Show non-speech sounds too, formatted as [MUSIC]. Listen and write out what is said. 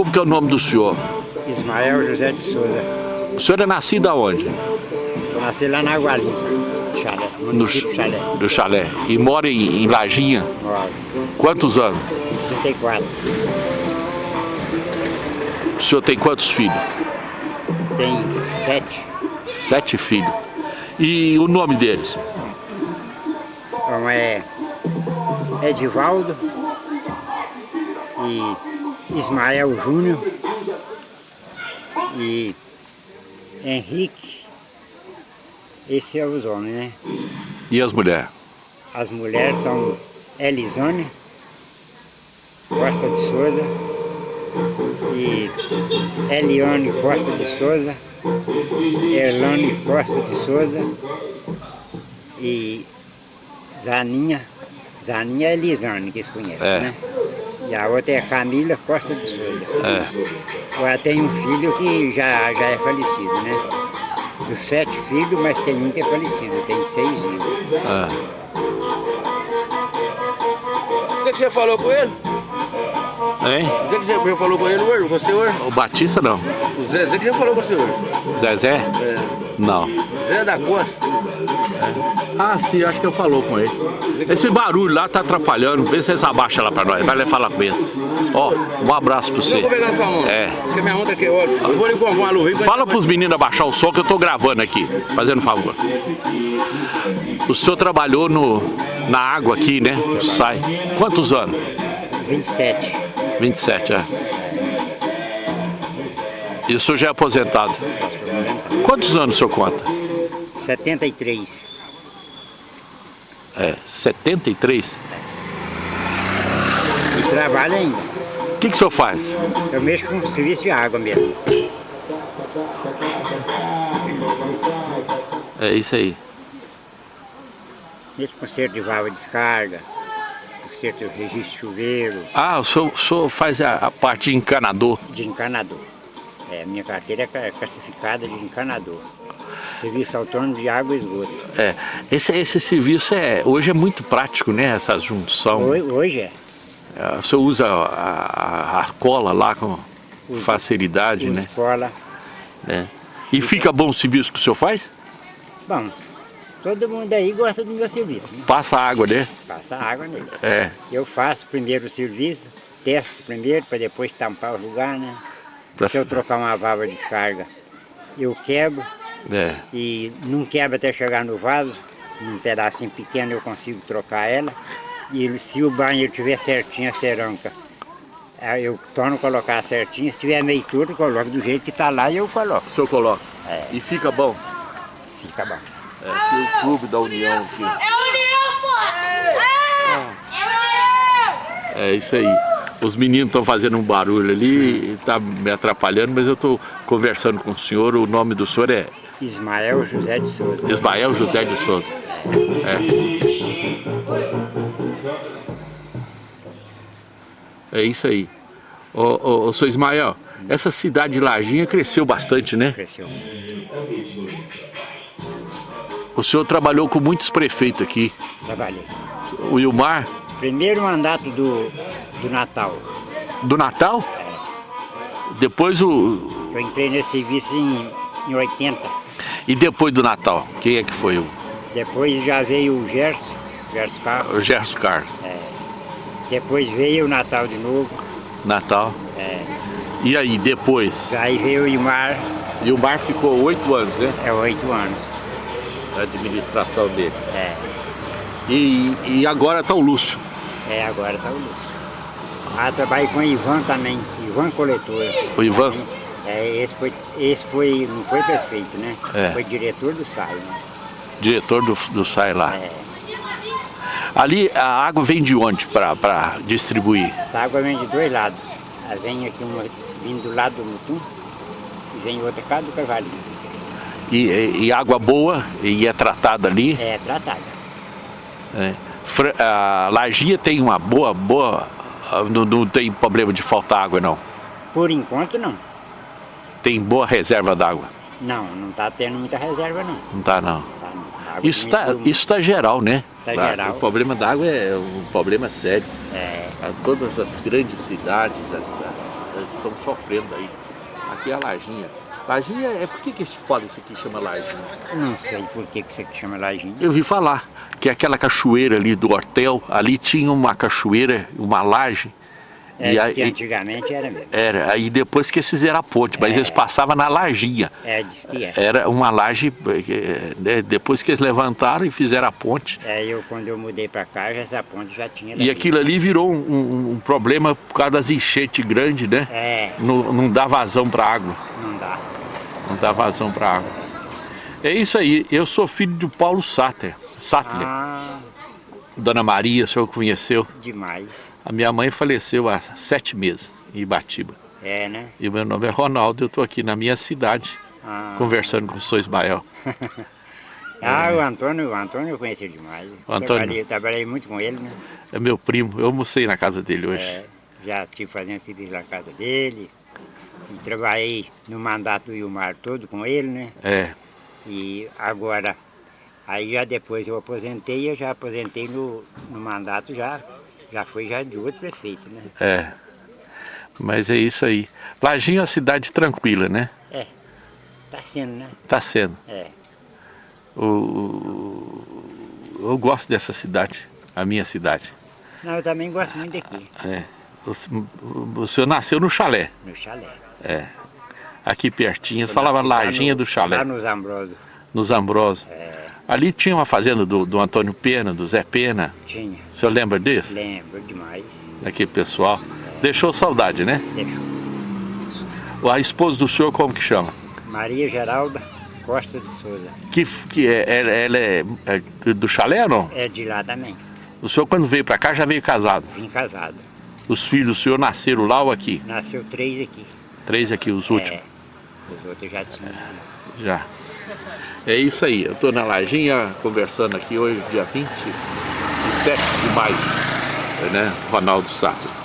Como que é o nome do senhor? Ismael José de Souza. O senhor é nascido aonde? Nasci lá na Água Limpa, Chalé, No Chalé. do chalé. E mora em, em Lajinha? Moro. Quantos anos? 34. O senhor tem quantos filhos? Tem sete. Sete filhos. E o nome deles? Um é Edivaldo e Ismael Júnior e Henrique. Esse é os homens, né? E as mulheres? As mulheres são Elisone Costa de Souza e Eliane Costa de Souza, Erlane Costa de Souza e Zaninha, Zaninha é Elisane, que se conhece, É. né? E a outra é Camila Costa de Souza. É. Agora tem um filho que já, já é falecido, né? Dos sete filhos, mas tem um que é falecido, tem seis vivos. é. O que, que você falou com ele? Hein? O que, que você falou com ele hoje? Você hoje? O Batista não. O Zé, Zé que já falou com você hoje? Zezé? É. Não. Zé da Costa. Ah, sim, acho que eu falou com ele. Esse barulho lá tá atrapalhando. Vê se eles abaixam lá pra nós. Vai lá falar com eles. Ó, um abraço pra Eu você. vou pegar sua mão. É. Porque minha mão tá aqui, olha. Eu vou lhe comprar uma luva. pra- Fala pros meninos abaixar o som que eu tô gravando aqui, fazendo favor. O senhor trabalhou no, na água aqui, né? Sai. Quantos anos? 27. 27, é. E o senhor já é aposentado. Quantos anos o senhor conta? 73. É, 73? E trabalho ainda. O que, que o senhor faz? Eu mexo com serviço de água mesmo. É isso aí. Com conserto de válvula de descarga, conserto de registro de chuveiro, Ah, o senhor, o senhor faz a, a parte de encanador. de encanador. É, minha carteira é ca- classificada de encanador. Serviço autônomo de água e esgoto. É, esse, esse serviço é, hoje é muito prático, né? Essa junção. Hoje, hoje é. É, O senhor usa a, a- a cola lá com Uso. facilidade, Uso né? cola. É. E fica bom o serviço que o senhor faz? Bom, todo mundo aí gosta do meu serviço. Né? Passa água, né? Passa água nele. É. Eu faço primeiro o serviço, testo primeiro, para depois tampar o lugar, né? Pra- Se eu trocar uma válvula de descarga, eu quebro É. e não quebra até chegar no vaso, num pedacinho pequeno eu consigo trocar ela. E se o banheiro tiver certinho a cerâmica, aí eu torno a colocar certinho, se tiver meio torto, eu coloco do jeito que está lá e eu coloco. O senhor coloca. É. E fica bom. Fica bom. É, aqui o clube da União aqui. É união, pô! É! É união! É isso aí. Os meninos estão fazendo um barulho ali, está me atrapalhando, mas eu estou conversando com o senhor. O nome do senhor é Ismael José de Souza. Ismael José de Souza. É. É isso aí. Ô, ô, ô, seu Ismael, essa cidade de Lajinha cresceu bastante, né? Cresceu. O senhor trabalhou com muitos prefeitos aqui. Trabalhei. O Ilmar, Primeiro mandato do, do Natal. do Natal. Depois o. Eu entrei nesse serviço em, em 80. E depois do Natal, quem é que foi o, Depois já veio o Gerson, Gerson Carlos. o Gerson Carlos? Depois veio o Natal de novo. Natal. É. E aí, depois? Aí veio o Imar, E o Mar ficou oito anos, né? é oito anos. A administração dele. É, E, e agora tá o Lúcio. é agora tá o Lúcio. Ah, trabalhei com o Ivan também, Ivan Coletor. O Ivan. É, esse foi, esse foi, não foi prefeito, né? É. Foi diretor do SAI, né? diretor do, do SAI lá. É. Ali a água vem de onde para distribuir? Essa água vem de dois lados. Ela vem aqui uma vindo do lado do Mutum e vem outra cá do Cavalinho. E, e- e água boa e é tratada ali. É tratada. Fra- A Lagia tem uma boa, boa. ah, Não, não tem problema de faltar água não. Por enquanto não. Tem boa reserva d'água. Não, não está tendo muita reserva não. Não tá não. Tá, não. A água Isso está isso tá geral, né? Tá Tá, geral. O problema da água é um problema sério. É, A todas as grandes cidades, as, estão sofrendo aí. Aqui é a Lajinha. Lajinha, é por que que fala isso aqui chama Lajinha? Não sei por que, que você chama lajinha. Eu vi falar que aquela cachoeira ali do hotel, ali tinha uma cachoeira, uma laje. É, e aí, que antigamente era mesmo. era, aí depois que eles fizeram a ponte, mas eles passavam na lajinha. É, diz que é. Era uma laje, eh, né, depois que eles levantaram e fizeram a ponte. É, eu quando eu mudei pra cá, essa ponte já tinha. E aquilo ali virou um, um- um problema por causa das enchentes grandes, né? É, Não, não dá vazão para água. não dá. Não dá vazão para água. É isso aí. Eu sou filho de Paulo Satter. Sattler. Ah, Dona Maria, o senhor conheceu. demais. A minha mãe faleceu há sete meses em Ibatiba. É, né? E o meu nome é Ronaldo. Eu estou aqui na minha cidade Ah, conversando com o senhor Ismael. [LAUGHS] ah o Antônio, o Antônio eu conheci demais. O Antônio. Trabalhei, trabalhei muito com ele, né? É meu primo. Eu almocei na casa dele hoje. É, já estive fazendo serviço na casa dele. E trabalhei no mandato do Ilmar todo com ele, né? É. E agora, aí já depois eu aposentei, eu já aposentei no, no mandato já, já foi já de outro prefeito, né? É. Mas é isso aí. Lajinha é uma cidade tranquila, né? É, tá sendo, né? Tá sendo. É, O- eu gosto dessa cidade, a minha cidade. não, eu também gosto muito daqui, É. O, o- senhor nasceu no chalé, no chalé. aqui pertinho. Você falava Lajinha no- do chalé, Lá nos Ambrosos, nos Ambrosos. é, Ali tinha uma fazenda do, do Antônio Pena, do Zé Pena. tinha, O senhor lembra disso? lembro demais, Daquele pessoal. Deixou saudade, né? deixou. A esposa do senhor como que chama? Maria Geralda Costa de Souza, Que, que é, ela, é, é do chalé ou não? é de lá também, O senhor quando veio pra cá já veio casado. vim casado. Os filhos do senhor nasceram lá ou aqui? Nasceu três aqui. Três aqui, os últimos. É, os outros já tinham. Já. É isso aí, eu estou na Lajinha conversando aqui hoje, dia 27 de maio, né? Ronaldo Sato.